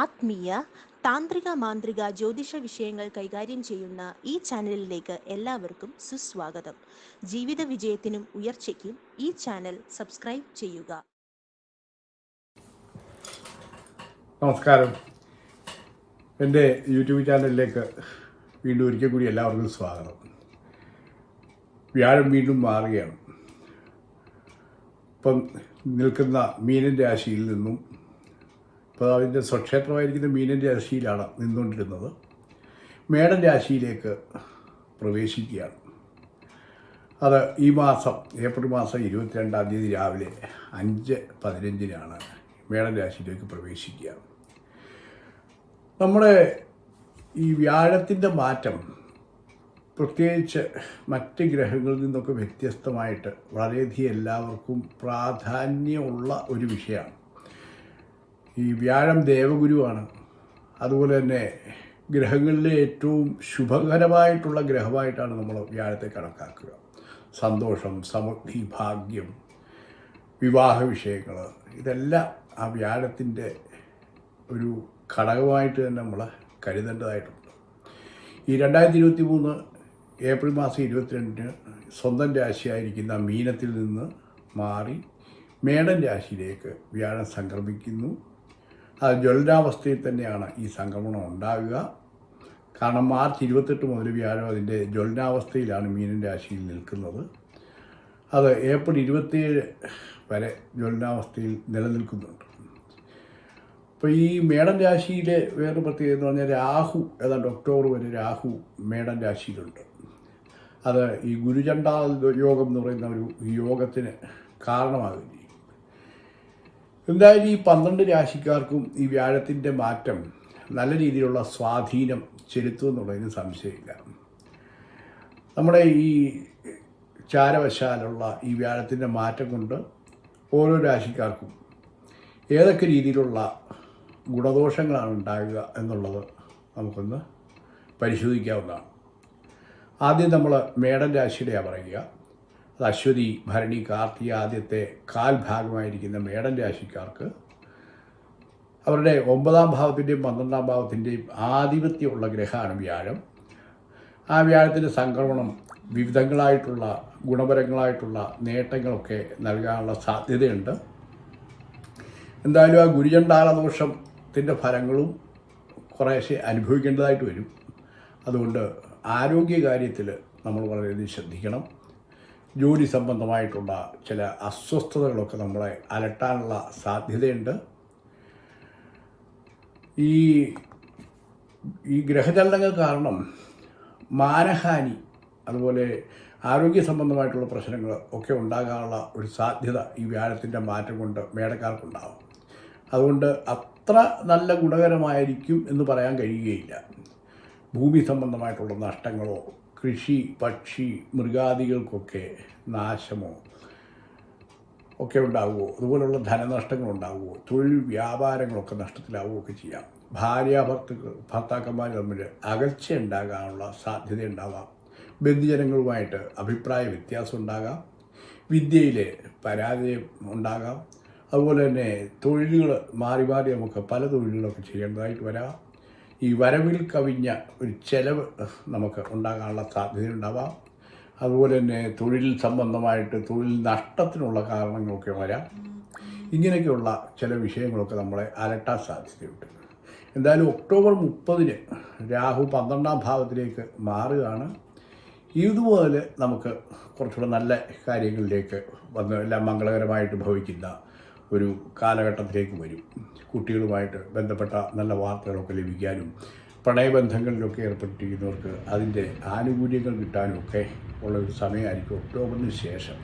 ആത്മീയ താന്ത്രിക മാന്ത്രിക ജ്യോതിഷ വിഷയങ്ങൾ കൈകാര്യം ചെയ്യുന്ന ഈ ചാനലിലേക്ക് എല്ലാവർക്കും സുസ്വാഗതം. ജീവിത വിജയത്തിനും ഉയർച്ചയ്ക്കും ഈ ചാനൽ സബ്സ്ക്രൈബ് ചെയ്യുക. നമസ്കാരം. എന്റെ യൂട്യൂബ് ചാനലിലേക്ക് വീണ്ടും ഒരിക്കൽ കൂടി എല്ലാവർക്കും സ്വാഗതം. വ്യാഴം വീണ്ടും മാറുകയാണ്. ഇപ്പം നിൽക്കുന്ന മീനൻ രാശിയിൽ നിന്നും അതിന്റെ സ്വക്ഷേത്രമായിരിക്കുന്ന മീനൻ രാശിയിലാണ് നിന്നുകൊണ്ടിരുന്നത്. മേടൻ രാശിയിലേക്ക് പ്രവേശിക്കുകയാണ്. അത് ഈ മാസം ഏപ്രിൽ മാസം ഇരുപത്തിരണ്ടാം തീയതി രാവിലെ അഞ്ച് പതിനഞ്ചിനാണ് മേടൻ രാശിയിലേക്ക് പ്രവേശിക്കുക. നമ്മുടെ ഈ വ്യാഴത്തിന്റെ മാറ്റം പ്രത്യേകിച്ച് മറ്റ് ഗ്രഹങ്ങളിൽ നിന്നൊക്കെ വ്യത്യസ്തമായിട്ട് വളരെയധികം എല്ലാവർക്കും പ്രാധാന്യമുള്ള ഒരു വിഷയമാണ്. ഈ വ്യാഴം ദേവഗുരുവാണ്. അതുപോലെ തന്നെ ഗ്രഹങ്ങളിലെ ഏറ്റവും ശുഭകരമായിട്ടുള്ള ഗ്രഹമായിട്ടാണ് നമ്മൾ വ്യാഴത്തെ കണക്കാക്കുക. സന്തോഷം സമൃദ്ധി ഭാഗ്യം വിവാഹ വിഷയങ്ങൾ ഇതെല്ലാം ആ വ്യാഴത്തിന്റെ ഒരു ഘടകമായിട്ട് തന്നെ നമ്മൾ കരുതേണ്ടതായിട്ടുണ്ട്. ഈ രണ്ടായിരത്തി ഇരുപത്തി മൂന്ന് ഏപ്രിൽ മാസം ഇരുപത്തിരണ്ടിന് സ്വന്തം രാശിയായിരിക്കുന്ന മീനത്തിൽ നിന്ന് മാറി മേടൻ രാശിയിലേക്ക് വ്യാഴം സംക്രമിക്കുന്നു. അത് ജ്വലനാവസ്ഥയിൽ തന്നെയാണ് ഈ സംക്രമണം ഉണ്ടാവുക. കാരണം മാർച്ച് ഇരുപത്തെട്ട് മുതൽ വ്യാഴം അതിന്റെ ജ്വലനാവസ്ഥയിലാണ് മീനൻ രാശിയിൽ നിൽക്കുന്നത്. അത് ഏപ്രിൽ ഇരുപത്തിയേഴ് വരെ ജ്വലനാവസ്ഥയിൽ നിലനിൽക്കുന്നുണ്ട്. അപ്പോൾ ഈ മേടം രാശിയിലെ വേറൊരു പ്രത്യേകത എന്ന് പറഞ്ഞാൽ രാഹു ഏതാണ്ട് ഒക്ടോബർ വരെ രാഹു മേടം രാശിയിലുണ്ട്. അത് ഈ ഗുരുചണ്ടാ യോഗം എന്ന് പറയുന്ന ഒരു യോഗത്തിന് കാരണമാകുകയും എന്തായാലും ഈ പന്ത്രണ്ട് രാശിക്കാർക്കും ഈ വ്യാഴത്തിന്റെ മാറ്റം നല്ല രീതിയിലുള്ള സ്വാധീനം ചെലുത്തുമെന്നുള്ളതിന് സംശയമില്ല. നമ്മുടെ ഈ ചാരവശാലുള്ള ഈ വ്യാഴത്തിന്റെ മാറ്റം കൊണ്ട് ഓരോ രാശിക്കാർക്കും ഏതൊക്കെ രീതിയിലുള്ള ഗുണദോഷങ്ങളാണ് ഉണ്ടാകുക എന്നുള്ളത് നമുക്കൊന്ന് പരിശോധിക്കാവുന്നതാണ്. ആദ്യം നമ്മൾ മേടൻ രാശിയുടെയാണ് പറയുക. അത് അശ്വതി ഭരണി കാർത്തിക ആദ്യത്തെ കാൽ ഭാഗമായിരിക്കുന്ന മേടൻ രാശിക്കാർക്ക് അവരുടെ ഒമ്പതാം ഭാവത്തിന്റെയും പന്ത്രണ്ടാം ഭാവത്തിന്റെയും ആധിപത്യമുള്ള ഗ്രഹമാണ് വ്യാഴം. ആ വ്യാഴത്തിന്റെ സംക്രമണം വിവിധങ്ങളായിട്ടുള്ള ഗുണപരങ്ങളായിട്ടുള്ള നേട്ടങ്ങളൊക്കെ നൽകാനുള്ള സാധ്യതയുണ്ട്. എന്തായാലും ആ ഗുരുചണ്ടാലദോഷത്തിന്റെ ഫലങ്ങളും കുറേശ്ശെ അനുഭവിക്കേണ്ടതായിട്ട് വരും. അതുകൊണ്ട് ആരോഗ്യകാര്യത്തിൽ നമ്മൾ വളരെയധികം ശ്രദ്ധിക്കണം. ജോലി സംബന്ധമായിട്ടുള്ള ചില അസ്വസ്ഥതകളൊക്കെ നമ്മളെ അലട്ടാനുള്ള സാധ്യതയുണ്ട്. ഈ ഈ ഗ്രഹചലനങ്ങൾ കാരണം മാനഹാനി അതുപോലെ ആരോഗ്യ സംബന്ധമായിട്ടുള്ള പ്രശ്നങ്ങൾ ഒക്കെ ഉണ്ടാകാനുള്ള ഒരു സാധ്യത ഈ വ്യാഴത്തിന്റെ മാറ്റം കൊണ്ട് മേടക്കാർക്കുണ്ടാവും. അതുകൊണ്ട് അത്ര നല്ല ഗുണകരമായിരിക്കും എന്ന് പറയാൻ കഴിയുകയില്ല. ഭൂമി സംബന്ധമായിട്ടുള്ള നഷ്ടങ്ങളോ കൃഷി പക്ഷി മൃഗാദികൾക്കൊക്കെ നാശമോ ഒക്കെ ഉണ്ടാവുമോ അതുപോലുള്ള ധനനഷ്ടങ്ങൾ ഉണ്ടാവുമോ തൊഴിൽ വ്യാപാരങ്ങളൊക്കെ നഷ്ടത്തിലാവുകയോ ഒക്കെ ചെയ്യാം. ഭാര്യ ഭർത്തൃ ഭർത്താക്കന്മാർ തമ്മിൽ അകൽച്ച ഉണ്ടാകാനുള്ള സാധ്യത ഉണ്ടാവാം. ബന്ധുജനങ്ങളുമായിട്ട് അഭിപ്രായ വ്യത്യാസം ഉണ്ടാകാം. വിദ്യയിൽ പരാജയം ഉണ്ടാകാം. അതുപോലെ തന്നെ തൊഴിലുകൾ മാറി മാറി നമുക്ക് പല തൊഴിലുകളൊക്കെ ചെയ്യേണ്ടതായിട്ട് വരാം. ഈ വരവിൽ കവിഞ്ഞ ഒരു ചെലവ് നമുക്ക് ഉണ്ടാകാനുള്ള സാധ്യതയുണ്ടാവാം. അതുപോലെ തന്നെ തൊഴിൽ സംബന്ധമായിട്ട് തൊഴിൽ നഷ്ടത്തിനുള്ള കാരണങ്ങളൊക്കെ വരാം. ഇങ്ങനെയൊക്കെയുള്ള ചില വിഷയങ്ങളൊക്കെ നമ്മളെ അലട്ടാൻ സാധ്യതയുണ്ട്. എന്തായാലും ഒക്ടോബർ മുപ്പതിന് രാഹു പന്ത്രണ്ടാം ഭാവത്തിലേക്ക് മാറുകയാണ്. ഇതുപോലെ നമുക്ക് കുറച്ചുകൂടെ നല്ല കാര്യങ്ങളിലേക്ക് വന്ന് എല്ലാം മംഗളകരമായിട്ട് ഭവിക്കുന്ന ഒരു കാലഘട്ടത്തിലേക്ക് വരും. കുട്ടികളുമായിട്ട് ബന്ധപ്പെട്ട നല്ല വാർത്തകളൊക്കെ ലഭിക്കാനും പ്രണയബന്ധങ്ങളിലൊക്കെ ഏർപ്പെട്ടിരിക്കുന്നവർക്ക് അതിന്റെ ആനുകൂല്യങ്ങൾ കിട്ടാനും ഒക്കെ ഉള്ള ഒരു സമയമായിരിക്കും ഒക്ടോബറിന് ശേഷം.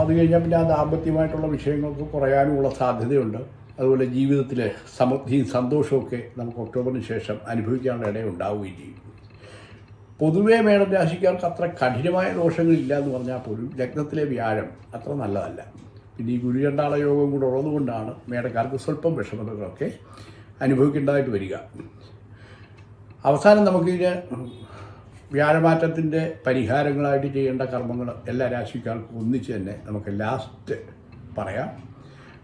അത് കഴിഞ്ഞാൽ പിന്നെ ആ ദാമ്പത്യമായിട്ടുള്ള വിഷയങ്ങൾക്ക് കുറയാനുമുള്ള സാധ്യതയുണ്ട്. അതുപോലെ ജീവിതത്തിലെ സമൃദ്ധിയും സന്തോഷമൊക്കെ നമുക്ക് ഒക്ടോബറിന് ശേഷം അനുഭവിക്കാനുള്ള ഇടയുണ്ടാവുകയും ചെയ്യും. പൊതുവേ മേടം രാശിക്കാർക്ക് അത്ര കഠിനമായ ദോഷങ്ങളില്ല എന്ന് പറഞ്ഞാൽ പോലും ലഗ്നത്തിലെ വ്യാഴം അത്ര നല്ലതല്ല. പിന്നെ ഈ ഗുരുചണ്ടാള യോഗം കൂടെ ഉള്ളതുകൊണ്ടാണ് മേടക്കാർക്ക് സ്വല്പം വിഷമതകളൊക്കെ അനുഭവിക്കേണ്ടതായിട്ട് വരിക. അവസാനം നമുക്കിതിന് വ്യാഴമാറ്റത്തിന്റെ പരിഹാരങ്ങളായിട്ട് ചെയ്യേണ്ട കർമ്മങ്ങൾ എല്ലാ രാശിക്കാർക്കും ഒന്നിച്ച് തന്നെ നമുക്ക് ലാസ്റ്റ് പറയാം.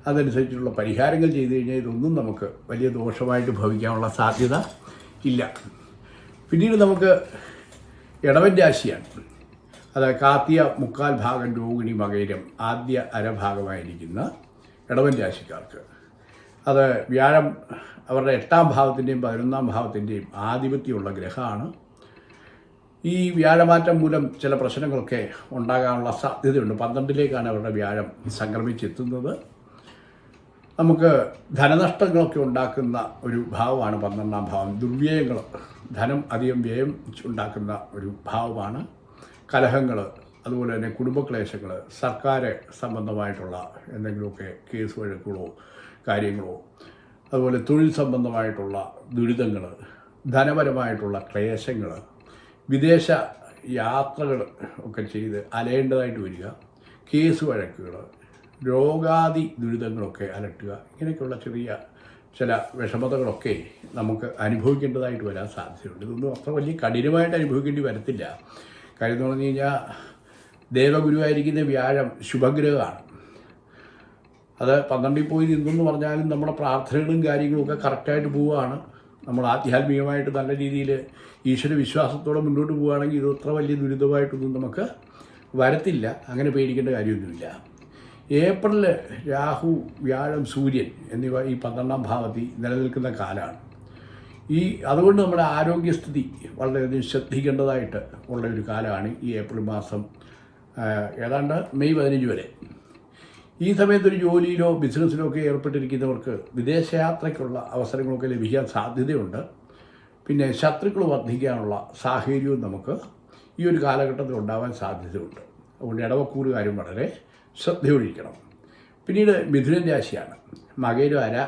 അതനുസരിച്ചുള്ള പരിഹാരങ്ങൾ ചെയ്തു കഴിഞ്ഞാൽ ഇതൊന്നും നമുക്ക് വലിയ ദോഷമായിട്ട് ഭവിക്കാനുള്ള സാധ്യത ഇല്ല. പിന്നീട് നമുക്ക് ഇടവൻ രാശിയാണ്. അത് കാത്തിയ മുക്കാൽ ഭാഗം രോഹിണി മകയിലും ആദ്യ അരഭാഗമായിരിക്കുന്ന ഇടവൻ രാശിക്കാർക്ക്. അത് വ്യാഴം അവരുടെ എട്ടാം ഭാവത്തിന്റെയും പതിനൊന്നാം ഭാവത്തിന്റെയും ആധിപത്യമുള്ള ഗ്രഹമാണ്. ഈ വ്യാഴമാറ്റം മൂലം ചില പ്രശ്നങ്ങളൊക്കെ ഉണ്ടാകാനുള്ള സാധ്യതയുണ്ട്. പന്ത്രണ്ടിലേക്കാണ് അവരുടെ വ്യാഴം സംക്രമിച്ചെത്തുന്നത്. നമുക്ക് ധനനഷ്ടങ്ങളൊക്കെ ഉണ്ടാക്കുന്ന ഒരു ഭാവമാണ് പന്ത്രണ്ടാം ഭാവം. ദുർവ്യയങ്ങൾ ധനം അധികം വ്യയം ഉണ്ടാക്കുന്ന ഒരു ഭാവമാണ്. കലഹങ്ങൾ അതുപോലെ തന്നെ കുടുംബക്ലേശങ്ങൾ സർക്കാർ സംബന്ധമായിട്ടുള്ള എന്തെങ്കിലുമൊക്കെ കേസ് വഴക്കുകളോ കാര്യങ്ങളോ അതുപോലെ തൊഴിൽ സംബന്ധമായിട്ടുള്ള ദുരിതങ്ങൾ ധനപരമായിട്ടുള്ള ക്ലേശങ്ങൾ വിദേശ യാത്രകൾ ഒക്കെ ചെയ്ത് അലയേണ്ടതായിട്ട് വരിക കേസ് വഴക്കുകൾ രോഗാദി ദുരിതങ്ങളൊക്കെ അലട്ടുക ഇങ്ങനെയൊക്കെയുള്ള ചെറിയ ചില വിഷമതകളൊക്കെ നമുക്ക് അനുഭവിക്കേണ്ടതായിട്ട് വരാൻ സാധ്യതയുണ്ട്. ഇതൊന്നും അത്ര വലിയ കഠിനമായിട്ട് അനുഭവിക്കേണ്ടി വരത്തില്ല. കാര്യം എന്ന് പറഞ്ഞു കഴിഞ്ഞാൽ ദേവഗുരുവായിരിക്കുന്ന വ്യാഴം ശുഭഗ്രഹമാണ്. അത് പന്ത്രണ്ടിൽ പോയി നിന്നെന്ന് പറഞ്ഞാലും നമ്മുടെ പ്രാർത്ഥനകളും കാര്യങ്ങളും ഒക്കെ കറക്റ്റായിട്ട് പോവുകയാണ്. നമ്മൾ ആധ്യാത്മികമായിട്ട് നല്ല രീതിയിൽ ഈശ്വര വിശ്വാസത്തോടെ മുന്നോട്ട് പോവുകയാണെങ്കിൽ ഇത് അത്ര വലിയ ദുരിതമായിട്ടൊന്നും നമുക്ക് വരത്തില്ല. അങ്ങനെ പേടിക്കേണ്ട കാര്യമൊന്നുമില്ല. ഏപ്രിൽ രാഹു വ്യാഴം സൂര്യൻ എന്നിവ ഈ പന്ത്രണ്ടാം ഭാവത്തിൽ നിലനിൽക്കുന്ന കാലമാണ്. ഈ അതുകൊണ്ട് നമ്മുടെ ആരോഗ്യസ്ഥിതി വളരെയധികം ശ്രദ്ധിക്കേണ്ടതായിട്ട് ഉള്ള ഒരു കാലമാണ് ഈ ഏപ്രിൽ മാസം ഏതാണ്ട് മെയ് പതിനഞ്ച് വരെ. ഈ സമയത്തൊരു ജോലിയിലോ ബിസിനസ്സിലോ ഒക്കെ ഏർപ്പെട്ടിരിക്കുന്നവർക്ക് വിദേശയാത്രയ്ക്കുള്ള അവസരങ്ങളൊക്കെ ലഭിക്കാൻ സാധ്യതയുണ്ട്. പിന്നെ ശത്രുക്കൾ വർദ്ധിക്കാനുള്ള സാഹചര്യവും നമുക്ക് ഈ ഒരു കാലഘട്ടത്തിൽ ഉണ്ടാവാൻ സാധ്യതയുണ്ട്. അതുകൊണ്ട് ഇടവക്കൂറ് കാര്യം വളരെ ശ്രദ്ധയൊഴിക്കണം. പിന്നീട് മിഥുനൻ രാശിയാണ്. മകയിരം അര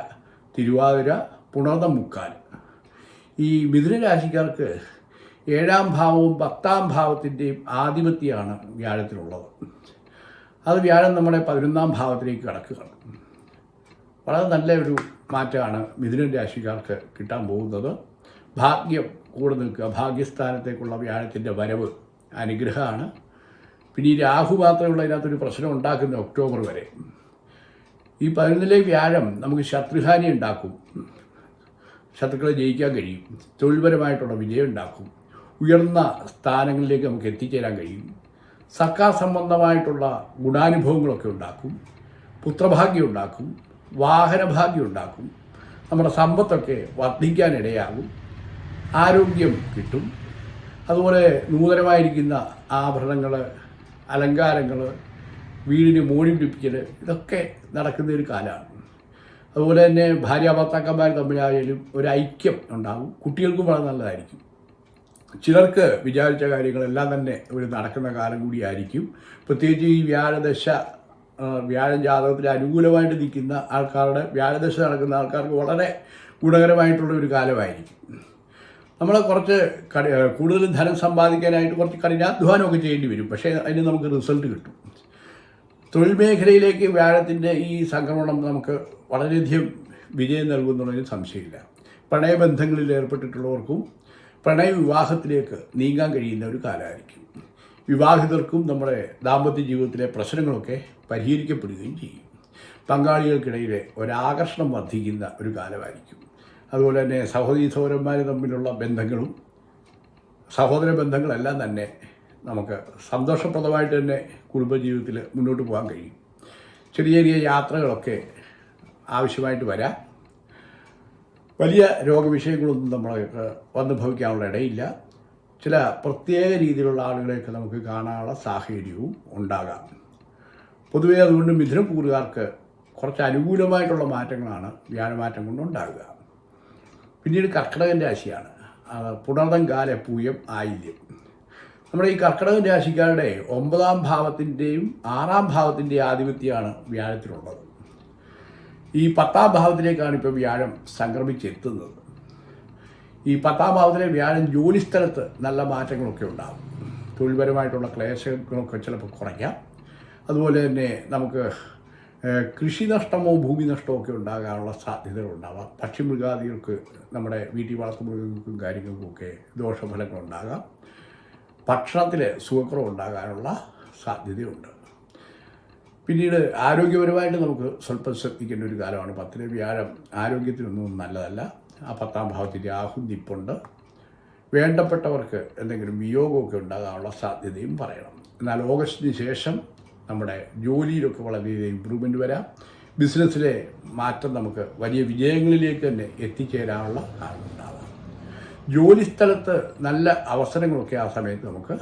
തിരുവാതിര പുണർന്ന മുക്കാൽ. ഈ മിഥുന രാശിക്കാർക്ക് ഏഴാം ഭാവവും പത്താം ഭാവത്തിന്റെയും ആധിപത്യമാണ് വ്യാഴത്തിലുള്ളത്. അത് വ്യാഴം നമ്മുടെ പതിനൊന്നാം ഭാവത്തിലേക്ക് കടക്കുകയാണ് വളരെ നല്ല ഒരു മാറ്റമാണ് മിഥുനൻ രാശിക്കാർക്ക് കിട്ടാൻ പോകുന്നത്. ഭാഗ്യം കൂടെ നിൽക്കുക. ഭാഗ്യസ്ഥാനത്തേക്കുള്ള വ്യാഴത്തിന്റെ വരവ് അനുഗ്രഹമാണ്. പിന്നെ ഈ രാഹു മാത്രമുള്ള ഇതിനകത്തൊരു പ്രശ്നം ഉണ്ടാക്കുന്ന ഒക്ടോബർ വരെ. ഈ പതിനൊന്നിലെ വ്യാഴം നമുക്ക് ശത്രുഹാനി ഉണ്ടാക്കും. ശത്രുക്കളെ ജയിക്കാൻ കഴിയും. തൊഴിൽപരമായിട്ടുള്ള വിജയം ഉണ്ടാക്കും. ഉയർന്ന സ്ഥാനങ്ങളിലേക്ക് നമുക്ക് എത്തിച്ചേരാൻ കഴിയും. സർക്കാർ സംബന്ധമായിട്ടുള്ള ഗുണാനുഭവങ്ങളൊക്കെ ഉണ്ടാക്കും. പുത്രഭാഗ്യം ഉണ്ടാക്കും. വാഹനഭാഗ്യം ഉണ്ടാക്കും. നമ്മുടെ സമ്പത്തൊക്കെ വർദ്ധിക്കാനിടയാകും. ആരോഗ്യം കിട്ടും. അതുപോലെ നൂതനമായിരിക്കുന്ന ആഭരണങ്ങൾ അലങ്കാരങ്ങൾ വീടിന് മോടി പിടിപ്പിക്കൽ ഇതൊക്കെ നടക്കുന്ന ഒരു കാലമാണ്. അതുപോലെ തന്നെ ഭാര്യ ഭർത്താക്കന്മാർ തമ്മിലായാലും ഒരു ഐക്യം ഉണ്ടാകും കുട്ടികൾക്കും വളരെ നല്ലതായിരിക്കും. ചിലർക്ക് വിചാരിച്ച കാര്യങ്ങളെല്ലാം തന്നെ ഒരു നടക്കുന്ന കാലം കൂടിയായിരിക്കും. പ്രത്യേകിച്ച് ഈ വ്യാഴദശ വ്യാഴം ജാതകത്തിൽ അനുകൂലമായിട്ട് നിൽക്കുന്ന ആൾക്കാരുടെ വ്യാഴദശ നടക്കുന്ന ആൾക്കാർക്ക് വളരെ ഗുണകരമായിട്ടുള്ള ഒരു കാലമായിരിക്കും. നമ്മൾ കുറച്ച് കൂടുതൽ ധനം സമ്പാദിക്കാനായിട്ട് കുറച്ച് കഠിനാധ്വാനമൊക്കെ ചെയ്യേണ്ടി വരും. പക്ഷേ അതിന് നമുക്ക് റിസൾട്ട് കിട്ടും. തൊഴിൽ മേഖലയിലേക്ക് വ്യാഴത്തിന്റെ ഈ സംക്രമണം നമുക്ക് വളരെയധികം വിജയം നൽകുന്നുള്ളതിൽ സംശയമില്ല. പ്രണയബന്ധങ്ങളിൽ ഏർപ്പെട്ടിട്ടുള്ളവർക്കും പ്രണയ വിവാഹത്തിലേക്ക് നീങ്ങാൻ കഴിയുന്ന ഒരു കാലമായിരിക്കും. വിവാഹിതർക്കും നമ്മുടെ ദാമ്പത്യ ജീവിതത്തിലെ പ്രശ്നങ്ങളൊക്കെ പരിഹരിക്കപ്പെടുകയും ചെയ്യും. പങ്കാളികൾക്കിടയിലെ ഒരാകർഷണം വർദ്ധിക്കുന്ന ഒരു കാലമായിരിക്കും. അതുപോലെ തന്നെ സഹോദരി സഹോദരന്മാർ തമ്മിലുള്ള ബന്ധങ്ങളും സഹോദര ബന്ധങ്ങളെല്ലാം തന്നെ നമുക്ക് സന്തോഷപ്രദമായിട്ട് തന്നെ കുടുംബജീവിതത്തിൽ മുന്നോട്ട് പോകാൻ കഴിയും. ചെറിയ ചെറിയ യാത്രകളൊക്കെ ആവശ്യമായിട്ട് വരാം. വലിയ രോഗവിഷയങ്ങളൊന്നും നമ്മൾക്ക് വന്നു ഭവിക്കാനുള്ള ഇടയില്ല. ചില പ്രത്യേക രീതിയിലുള്ള ആളുകളെയൊക്കെ നമുക്ക് കാണാനുള്ള സാഹചര്യവും ഉണ്ടാകാം. പൊതുവേ അതുകൊണ്ട് മിഥുനക്കൂറുകാർക്ക് കുറച്ച് അനുകൂലമായിട്ടുള്ള മാറ്റങ്ങളാണ് വ്യാഴമാറ്റം കൊണ്ടുണ്ടാകുക പിന്നീട് കർക്കിടകൻ രാശിയാണ്. പുണർതം കാല പൂയം ആയില്യം. നമ്മുടെ ഈ കർക്കിടക രാശിക്കാരുടെ ഒമ്പതാം ഭാവത്തിന്റെയും ആറാം ഭാവത്തിന്റെയും ആധിപത്യമാണ് വ്യാഴത്തിലുള്ളത്. ഈ പത്താം ഭാവത്തിലേക്കാണ് ഇപ്പോൾ വ്യാഴം സംക്രമിച്ചെത്തുന്നത്. ഈ പത്താം ഭാവത്തിലെ വ്യാഴം ജോലിസ്ഥലത്ത് നല്ല മാറ്റങ്ങളൊക്കെ ഉണ്ടാകും തൊഴിൽപരമായിട്ടുള്ള ക്ലേശങ്ങളൊക്കെ ചിലപ്പോൾ കുറയ്ക്കാം. അതുപോലെ തന്നെ നമുക്ക് കൃഷി നഷ്ടമോ ഭൂമി നഷ്ടമോ ഒക്കെ ഉണ്ടാകാനുള്ള സാധ്യതകളുണ്ടാവാം പക്ഷിമൃഗാദികൾക്ക് നമ്മുടെ വീട്ടിൽ വളർത്തുമൃഗങ്ങൾക്കും കാര്യങ്ങൾക്കും ഒക്കെ ദോഷഫലങ്ങൾ ഉണ്ടാകാം. ഭക്ഷണത്തിൽ സുഖക്കുറവ് ഉണ്ടാകാനുള്ള സാധ്യതയുണ്ട്. പിന്നീട് ആരോഗ്യപരമായിട്ട് നമുക്ക് സ്വല്പം ശ്രദ്ധിക്കേണ്ട ഒരു കാലമാണ്. പത്തിലെ വ്യാഴം ആരോഗ്യത്തിനൊന്നും നല്ലതല്ല. ആ പത്താം ഭാവത്തിന്റെ ആഹുന്തിപ്പുണ്ട് വേണ്ടപ്പെട്ടവർക്ക് എന്തെങ്കിലും വിയോഗമൊക്കെ ഉണ്ടാകാനുള്ള സാധ്യതയും പറയണം. എന്നാൽ ഓഗസ്റ്റിന് ശേഷം നമ്മുടെ ജോലിയിലൊക്കെ വളരെയധികം ഇമ്പ്രൂവ്മെന്റ് വരാം. ബിസിനസ്സിലെ മാറ്റം നമുക്ക് വലിയ വിജയങ്ങളിലേക്ക് തന്നെ എത്തിച്ചേരാനുള്ള കാരണമുണ്ടാകാം ജോലിസ്ഥലത്ത് നല്ല അവസരങ്ങളൊക്കെ ആ സമയത്ത് നമുക്ക്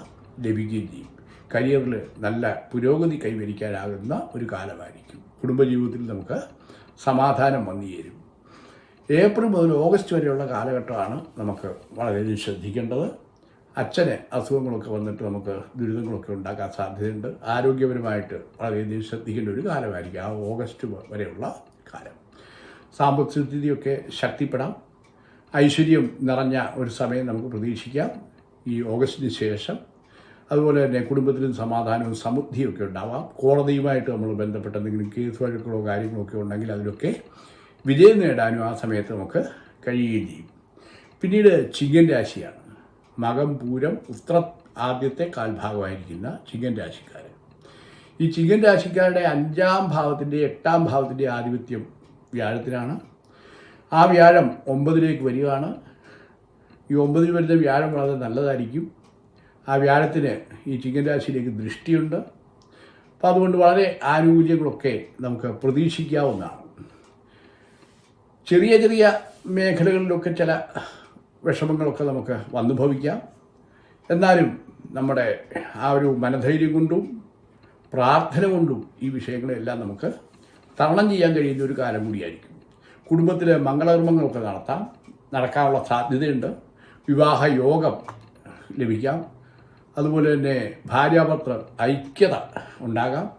ലഭിക്കുകയും ചെയ്യും. കരിയറിൽ നല്ല പുരോഗതി കൈവരിക്കാനാകുന്ന ഒരു കാലമായിരിക്കും. കുടുംബജീവിതത്തിൽ നമുക്ക് സമാധാനം വന്നു ചേരും. ഏപ്രിൽ മുതൽ ഓഗസ്റ്റ് വരെയുള്ള കാലഘട്ടമാണ് നമുക്ക് വളരെയധികം ശ്രദ്ധിക്കേണ്ടത്. അച്ഛന് അസുഖങ്ങളൊക്കെ വന്നിട്ട് നമുക്ക് ദുരിതങ്ങളൊക്കെ ഉണ്ടാക്കാൻ സാധ്യതയുണ്ട്. ആരോഗ്യപരമായിട്ട് വളരെയധികം ശ്രദ്ധിക്കേണ്ട ഒരു കാലമായിരിക്കും ആ ഓഗസ്റ്റ് വരെയുള്ള കാലം. സാമ്പത്തിക സ്ഥിതിയൊക്കെ ശക്തിപ്പെടാം. ഐശ്വര്യം നിറഞ്ഞ ഒരു സമയം നമുക്ക് പ്രതീക്ഷിക്കാം. ഈ ഓഗസ്റ്റിന് ശേഷം അതുപോലെ തന്നെ കുടുംബത്തിലും സമാധാനവും സമൃദ്ധിയൊക്കെ ഉണ്ടാവാം. കോടതിയുമായിട്ട് നമ്മൾ ബന്ധപ്പെട്ട എന്തെങ്കിലും കേസ് വഴക്കുകളോ കാര്യങ്ങളോ ഒക്കെ ഉണ്ടെങ്കിൽ അതിലൊക്കെ വിജയം നേടാനും ആ സമയത്ത് നമുക്ക് കഴിയുകയും ചെയ്യും. പിന്നീട് ചിങ്ങൻ രാശിയാണ്. മകം പൂരം ഉത്ര ആദ്യത്തെ കാൽഭാഗമായിരിക്കുന്ന ചിങ്ങൻ രാശിക്കാർ ഈ ചിങ്ങൻ രാശിക്കാരുടെ അഞ്ചാം ഭാവത്തിന്റെ എട്ടാം ഭാവത്തിന്റെ ആധിപത്യം വ്യാഴത്തിനാണ് ആ വ്യാഴം ഒമ്പതിലേക്ക് വരികയാണ്. ഈ ഒമ്പതിൽ വരുന്ന വ്യാഴം വളരെ നല്ലതായിരിക്കും. ആ വ്യാഴത്തിന് ഈ ചിങ്ങൻ രാശിയിലേക്ക് ദൃഷ്ടിയുണ്ട്. അപ്പോൾ അതുകൊണ്ട് വളരെ ആനുകൂല്യങ്ങളൊക്കെ നമുക്ക് പ്രതീക്ഷിക്കാവുന്നതാണ്. ചെറിയ ചെറിയ മേഖലകളിലൊക്കെ ചില വിഷമങ്ങളൊക്കെ നമുക്ക് വന്നുഭവിക്കാം എന്നാലും നമ്മുടെ ആ ഒരു മനധൈര്യം കൊണ്ടും പ്രാർത്ഥന കൊണ്ടും ഈ വിഷയങ്ങളെല്ലാം നമുക്ക് തരണം ചെയ്യാൻ കഴിയുന്ന ഒരു കാലം കൂടിയായിരിക്കും. കുടുംബത്തിൽ മംഗളകർമ്മങ്ങളൊക്കെ നടത്താം. നടക്കാനുള്ള സാധ്യതയുണ്ട്. വിവാഹ യോഗം ലഭിക്കാം. അതുപോലെ തന്നെ ഭാര്യാഭർത്തൃ ഐക്യത ഉണ്ടാകാം.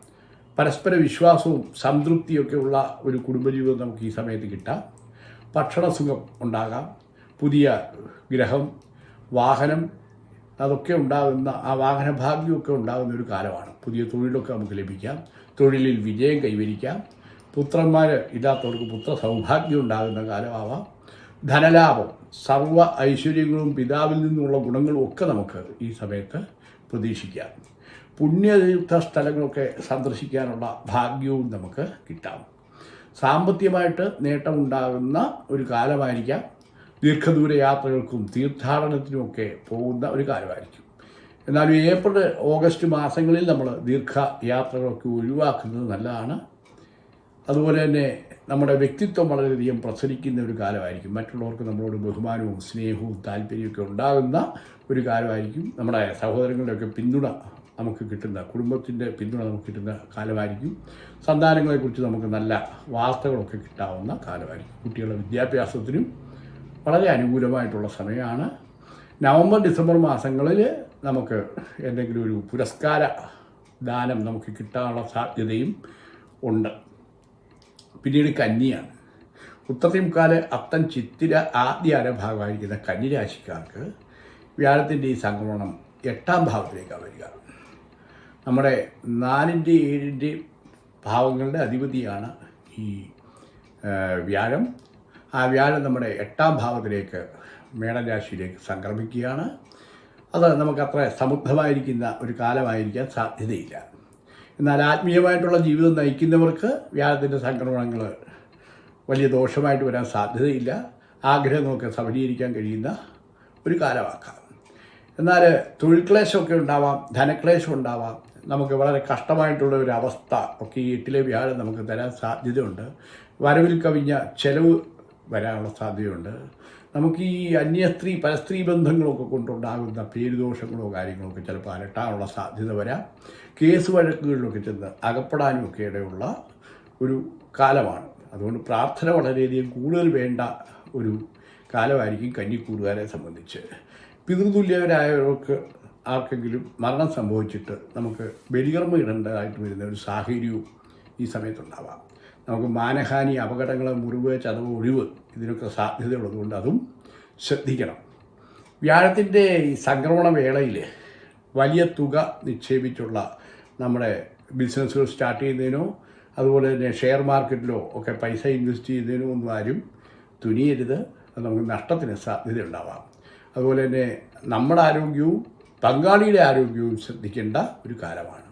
പരസ്പര വിശ്വാസവും സംതൃപ്തിയൊക്കെ ഉള്ള ഒരു കുടുംബജീവിതം നമുക്ക് ഈ സമയത്ത് കിട്ടാം. ഭക്ഷണസുഖം ഉണ്ടാകാം. പുതിയ ഗ്രഹം വാഹനം അതൊക്കെ ഉണ്ടാകുന്ന ആ വാഹനഭാഗ്യമൊക്കെ ഉണ്ടാകുന്ന ഒരു കാലമാണ്. പുതിയ തൊഴിലൊക്കെ നമുക്ക് ലഭിക്കാം. തൊഴിലിൽ വിജയം കൈവരിക്കാം. പുത്രന്മാർ ഇല്ലാത്തവർക്ക് പുത്ര സൗഭാഗ്യം ഉണ്ടാകുന്ന കാലമാവാം. ധനലാഭം സർവ ഐശ്വര്യങ്ങളും പിതാവിൽ നിന്നുള്ള ഗുണങ്ങളും ഒക്കെ നമുക്ക് ഈ സമയത്ത് പ്രതീക്ഷിക്കാം. പുണ്യതീർത്ഥ സ്ഥലങ്ങളൊക്കെ സന്ദർശിക്കാനുള്ള ഭാഗ്യവും നമുക്ക് കിട്ടാം. സാമ്പത്തികമായിട്ട് നേട്ടമുണ്ടാകുന്ന ഒരു കാലമായിരിക്കാം. ദീർഘദൂര യാത്രകൾക്കും തീർത്ഥാടനത്തിനുമൊക്കെ പോകുന്ന ഒരു കാലമായിരിക്കും. എന്നാൽ ഏപ്രിൽ ഓഗസ്റ്റ് മാസങ്ങളിൽ നമ്മൾ ദീർഘ യാത്രകളൊക്കെ ഒഴിവാക്കുന്നത് നല്ലതാണ്. അതുപോലെ തന്നെ നമ്മുടെ വ്യക്തിത്വം വളരെയധികം പ്രസരിക്കുന്ന ഒരു കാലമായിരിക്കും. മറ്റുള്ളവർക്ക് നമ്മളോട് ബഹുമാനവും സ്നേഹവും താല്പര്യമൊക്കെ ഉണ്ടാകുന്ന ഒരു കാലമായിരിക്കും. നമ്മുടെ സഹോദരങ്ങളുടെയൊക്കെ പിന്തുണ നമുക്ക് കിട്ടുന്ന കുടുംബത്തിന്റെ പിന്തുണ നമുക്ക് കിട്ടുന്ന കാലമായിരിക്കും. സന്താനങ്ങളെക്കുറിച്ച് നമുക്ക് നല്ല വാർത്തകളൊക്കെ കിട്ടാവുന്ന കാലമായിരിക്കും. കുട്ടികളുടെ വിദ്യാഭ്യാസത്തിനും വളരെ അനുകൂലമായിട്ടുള്ള സമയമാണ്. നവംബർ ഡിസംബർ മാസങ്ങളിൽ നമുക്ക് എന്തെങ്കിലും ഒരു പുരസ്കാര ദാനം നമുക്ക് കിട്ടാനുള്ള സാധ്യതയും ഉണ്ട്. പിന്നീട് കന്നിയാണ് ഉത്തരത്തിമുക്കാൽ അത്തൻ ചിത്തിര ആദ്യ കന്നി കന്നിരാശിക്കാർക്ക് വ്യാഴത്തിന്റെ ഈ സംക്രമണം എട്ടാം ഭാവത്തിലേക്കാണ് വരിക. നമ്മുടെ നാലിന്റെ ഏഴിന്റെ ഭാവങ്ങളുടെ അധിപതിയാണ് ഈ വ്യാഴം. ആ വ്യാഴം നമ്മുടെ എട്ടാം ഭാവത്തിലേക്ക് മേടരാശിയിലേക്ക് സംക്രമിക്കുകയാണ്. അത് നമുക്കത്ര സമുദ്ധമായിരിക്കുന്ന ഒരു കാലമായിരിക്കാൻ സാധ്യതയില്ല. എന്നാൽ ആത്മീയമായിട്ടുള്ള ജീവിതം നയിക്കുന്നവർക്ക് വ്യാഴത്തിന്റെ സംക്രമണങ്ങൾ വലിയ ദോഷമായിട്ട് വരാൻ സാധ്യതയില്ല. ആഗ്രഹങ്ങളൊക്കെ സഫലീകരിക്കാൻ കഴിയുന്ന ഒരു കാലമാക്കാം. എന്നാൽ തൊഴിൽ ക്ലേശമൊക്കെ ഉണ്ടാവാം ധനക്ലേശം ഉണ്ടാവാം. നമുക്ക് വളരെ കഷ്ടമായിട്ടുള്ള ഒരു അവസ്ഥ ഒക്കെ ഈ എട്ടിലെ വ്യാഴം നമുക്ക് തരാൻ സാധ്യതയുണ്ട്. വരവിൽ കവിഞ്ഞ ചെലവ് വരാനുള്ള സാധ്യതയുണ്ട്. നമുക്ക് ഈ അന്യസ്ത്രീ പരസ്ത്രീ ബന്ധങ്ങളൊക്കെ കൊണ്ടുണ്ടാകുന്ന പേരുദോഷങ്ങളോ കാര്യങ്ങളോ ഒക്കെ ചിലപ്പോൾ അലട്ടാനുള്ള സാധ്യത വരാം. കേസ് വഴക്കുകളിലൊക്കെ ചെന്ന് അകപ്പെടാനുമൊക്കെ ഇടയുള്ള ഒരു കാലമാണ്. അതുകൊണ്ട് പ്രാർത്ഥന വളരെയധികം കൂടുതൽ വേണ്ട ഒരു കാലമായിരിക്കും കന്നിക്കൂടുകാരെ സംബന്ധിച്ച്. പിതൃതുല്യവരായവർക്ക് ആർക്കെങ്കിലും മരണം സംഭവിച്ചിട്ട് നമുക്ക് ബലികർമ്മ ഇടേണ്ടതായിട്ട് വരുന്ന ഒരു സാഹചര്യവും ഈ സമയത്തുണ്ടാവാം. നമുക്ക് മാനഹാനി അപകടങ്ങൾ മുറിവ് ചതവ് ഒഴിവ് ഇതിനൊക്കെ സാധ്യതയുള്ളതുകൊണ്ട് അതും ശ്രദ്ധിക്കണം. വ്യാഴത്തിന്റെ ഈ സംക്രമണ വേളയിൽ വലിയ തുക നിക്ഷേപിച്ചുള്ള നമ്മുടെ ബിസിനസ്സുകൾ സ്റ്റാർട്ട് ചെയ്യുന്നതിനോ അതുപോലെ തന്നെ ഷെയർ മാർക്കറ്റിലോ ഒക്കെ പൈസ ഇൻവെസ്റ്റ് ചെയ്യുന്നതിനോ ഒന്നും ആരും തുനിയരുത്. അത് നമുക്ക് നഷ്ടത്തിന് സാധ്യതയുണ്ടാവാം. അതുപോലെ തന്നെ നമ്മുടെ ആരോഗ്യവും പങ്കാളിയുടെ ആരോഗ്യവും ശ്രദ്ധിക്കേണ്ട ഒരു കാലമാണ്.